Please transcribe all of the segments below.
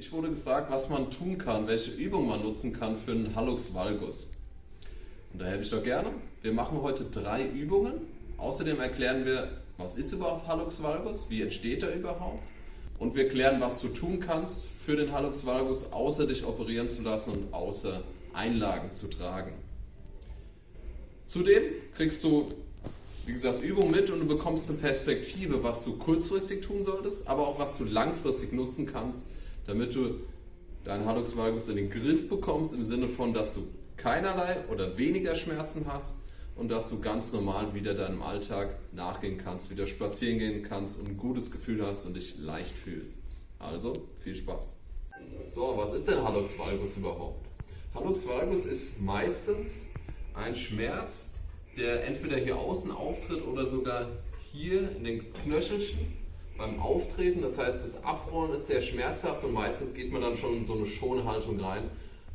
Ich wurde gefragt, was man tun kann, welche Übung man nutzen kann für einen Hallux Valgus. Und da helfe ich doch gerne. Wir machen heute drei Übungen. Außerdem erklären wir, was ist überhaupt Hallux Valgus, wie entsteht er überhaupt. Und wir klären, was du tun kannst für den Hallux Valgus, außer dich operieren zu lassen und außer Einlagen zu tragen. Zudem kriegst du, wie gesagt, Übungen mit und du bekommst eine Perspektive, was du kurzfristig tun solltest, aber auch was du langfristig nutzen kannst, damit du deinen Hallux Valgus in den Griff bekommst, im Sinne von, dass du keinerlei oder weniger Schmerzen hast und dass du ganz normal wieder deinem Alltag nachgehen kannst, wieder spazieren gehen kannst und ein gutes Gefühl hast und dich leicht fühlst. Also, viel Spaß! So, was ist denn Hallux Valgus überhaupt? Hallux Valgus ist meistens ein Schmerz, der entweder hier außen auftritt oder sogar hier in den Knöchelchen beim Auftreten. Das heißt, das Abrollen ist sehr schmerzhaft und meistens geht man dann schon in so eine Schonhaltung rein,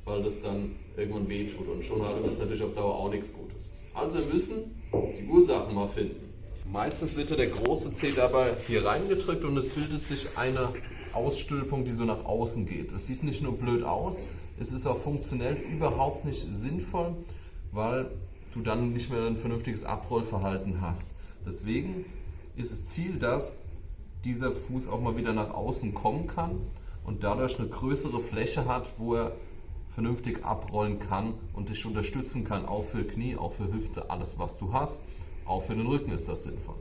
weil das dann irgendwann wehtut. Und Schonhaltung ist natürlich auf Dauer auch nichts Gutes. Also wir müssen die Ursachen mal finden. Meistens wird der große Zeh dabei hier reingedrückt und es bildet sich eine Ausstülpung, die so nach außen geht. Das sieht nicht nur blöd aus, es ist auch funktionell überhaupt nicht sinnvoll, weil du dann nicht mehr ein vernünftiges Abrollverhalten hast. Deswegen ist das Ziel, dass dieser Fuß auch mal wieder nach außen kommen kann und dadurch eine größere Fläche hat, wo er vernünftig abrollen kann und dich unterstützen kann, auch für Knie, auch für Hüfte, alles was du hast. Auch für den Rücken ist das sinnvoll.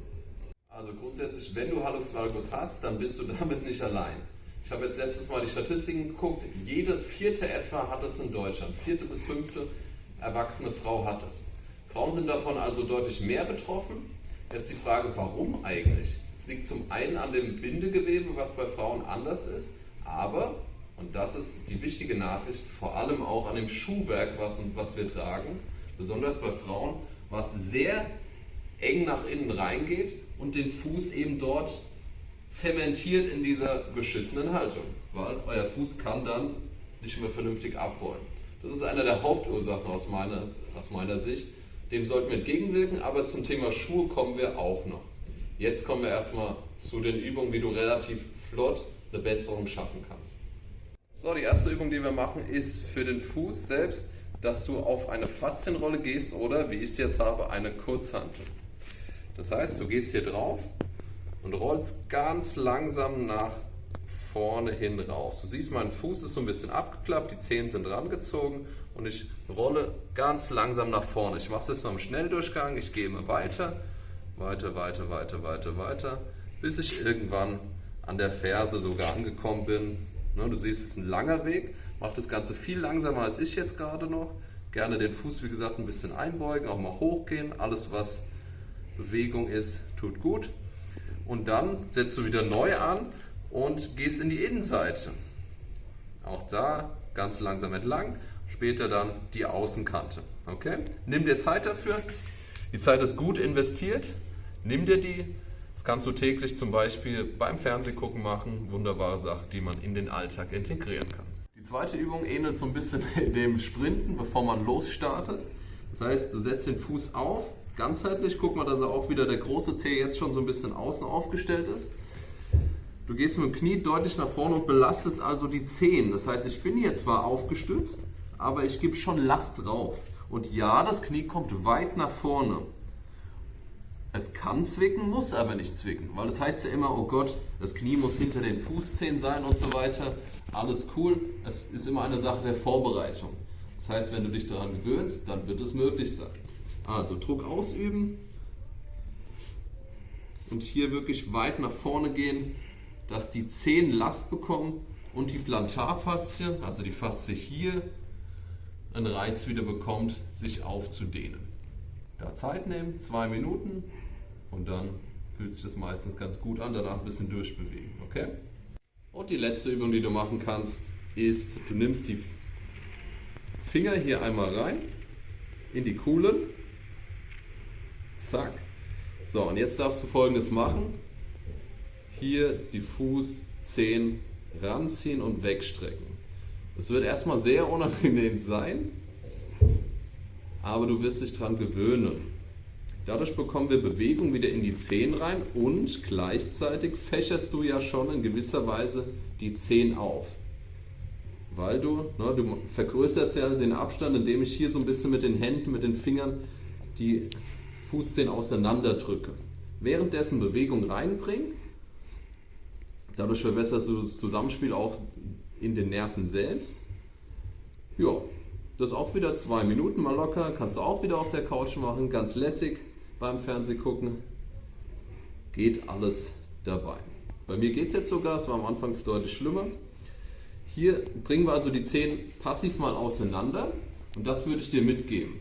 Also grundsätzlich, wenn du Hallux valgus hast, dann bist du damit nicht allein. Ich habe jetzt letztes Mal die Statistiken geguckt, jede vierte etwa hat es in Deutschland, vierte bis fünfte erwachsene Frau hat es. Frauen sind davon also deutlich mehr betroffen. Jetzt die Frage, warum eigentlich? Es liegt zum einen an dem Bindegewebe, was bei Frauen anders ist, aber, und das ist die wichtige Nachricht, vor allem auch an dem Schuhwerk, was, was wir tragen, besonders bei Frauen, was sehr eng nach innen reingeht und den Fuß eben dort zementiert in dieser beschissenen Haltung, weil euer Fuß kann dann nicht mehr vernünftig abrollen. Das ist eine der Hauptursachen aus meiner, aus meiner Sicht. Dem sollten wir entgegenwirken, aber zum Thema Schuhe kommen wir auch noch. Jetzt kommen wir erstmal zu den Übungen, wie du relativ flott eine Besserung schaffen kannst. So, die erste Übung, die wir machen, ist für den Fuß selbst, dass du auf eine Faszienrolle gehst oder, wie ich es jetzt habe, eine Kurzhantel. Das heißt, du gehst hier drauf und rollst ganz langsam nach vorne hin raus. Du siehst, mein Fuß ist so ein bisschen abgeklappt, die Zehen sind rangezogen und ich rolle ganz langsam nach vorne. Ich mache es jetzt mal im Schnelldurchgang, ich gehe immer weiter weiter, weiter, weiter, weiter, weiter, bis ich irgendwann an der Ferse sogar angekommen bin. Ne, du siehst, es ist ein langer Weg, mache das Ganze viel langsamer als ich jetzt gerade noch. Gerne den Fuß, wie gesagt, ein bisschen einbeugen, auch mal hochgehen. Alles, was Bewegung ist, tut gut. Und dann setzt du wieder neu an und gehst in die Innenseite. Auch da ganz langsam entlang, später dann die Außenkante. Okay? Nimm dir Zeit dafür. Die Zeit ist gut investiert. Nimm dir die. Das kannst du täglich zum Beispiel beim Fernsehgucken machen. Wunderbare Sache, die man in den Alltag integrieren kann. Die zweite Übung ähnelt so ein bisschen dem Sprinten, bevor man losstartet. Das heißt, du setzt den Fuß auf, ganzheitlich. Guck mal, dass er auch wieder der große Zeh jetzt schon so ein bisschen außen aufgestellt ist. Du gehst mit dem Knie deutlich nach vorne und belastest also die Zehen. Das heißt, ich bin hier zwar aufgestützt, aber ich gebe schon Last drauf. Und ja, das Knie kommt weit nach vorne. Es kann zwicken, muss aber nicht zwicken, weil das heißt ja immer, oh Gott, das Knie muss hinter den Fußzehen sein und so weiter. Alles cool, es ist immer eine Sache der Vorbereitung. Das heißt, wenn du dich daran gewöhnst, dann wird es möglich sein. Also Druck ausüben und hier wirklich weit nach vorne gehen, dass die Zehen Last bekommen und die Plantarfaszie, also die Faszie hier, einen Reiz wieder bekommt, sich aufzudehnen. Da Zeit nehmen, zwei Minuten und dann fühlt sich das meistens ganz gut an, danach ein bisschen durchbewegen. Okay? Und die letzte Übung, die du machen kannst, ist, du nimmst die Finger hier einmal rein in die Kuhlen. Zack. So, und jetzt darfst du folgendes machen. Hier die Fußzehen ranziehen und wegstrecken. Es wird erstmal sehr unangenehm sein, aber du wirst dich daran gewöhnen. Dadurch bekommen wir Bewegung wieder in die Zehen rein und gleichzeitig fächerst du ja schon in gewisser Weise die Zehen auf. weil du, ne, du vergrößerst ja den Abstand, indem ich hier so ein bisschen mit den Händen, mit den Fingern die Fußzehen auseinander drücke. Währenddessen Bewegung reinbringen, dadurch verbesserst du das Zusammenspiel auch in den Nerven selbst. Ja, das auch wieder zwei Minuten mal locker, kannst du auch wieder auf der Couch machen, ganz lässig beim Fernseh gucken. Geht alles dabei. Bei mir geht es jetzt sogar, es war am Anfang deutlich schlimmer. Hier bringen wir also die Zehen passiv mal auseinander und das würde ich dir mitgeben.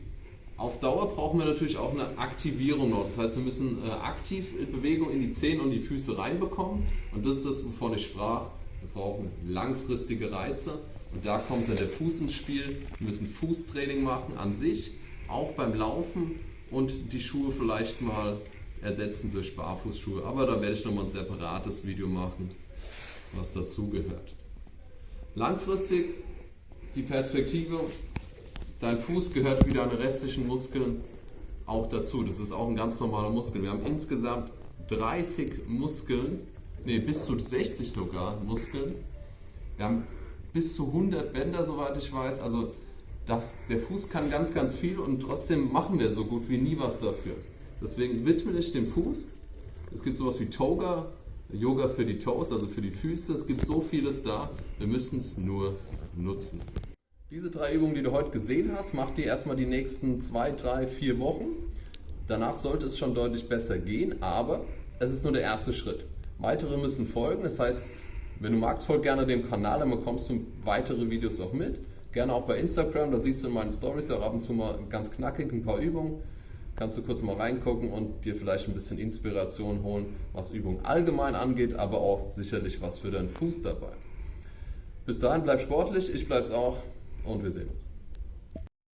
Auf Dauer brauchen wir natürlich auch eine Aktivierung noch. Das heißt, wir müssen äh, aktiv Bewegung in die Zehen und die Füße reinbekommen. Und das ist das, wovon ich sprach. Wir brauchen langfristige Reize. Und da kommt dann der Fuß ins Spiel. Wir müssen Fußtraining machen an sich, auch beim Laufen und die Schuhe vielleicht mal ersetzen durch Barfußschuhe. Aber da werde ich nochmal ein separates Video machen, was dazugehört. Langfristig die Perspektive, dein Fuß gehört wie deine restlichen Muskeln auch dazu. Das ist auch ein ganz normaler Muskel. Wir haben insgesamt 30 Muskeln, nee, bis zu 60 sogar Muskeln. Wir haben bis zu 100 Bänder, soweit ich weiß. Also das, der Fuß kann ganz, ganz viel und trotzdem machen wir so gut wie nie was dafür. Deswegen widme dich dem Fuß. Es gibt sowas wie Toga, Yoga für die Toes, also für die Füße. Es gibt so vieles da, wir müssen es nur nutzen. Diese drei Übungen, die du heute gesehen hast, mach die erstmal die nächsten zwei, drei, vier Wochen. Danach sollte es schon deutlich besser gehen, aber es ist nur der erste Schritt. Weitere müssen folgen, das heißt, wenn du magst, folg gerne dem Kanal, dann bekommst du weitere Videos auch mit. Gerne auch bei Instagram, da siehst du in meinen Stories auch ab und zu mal ganz knackig ein paar Übungen kannst du kurz mal reingucken und dir vielleicht ein bisschen Inspiration holen, was Übung allgemein angeht, aber auch sicherlich was für deinen Fuß dabei. Bis dahin bleib sportlich, ich bleib's auch und wir sehen uns.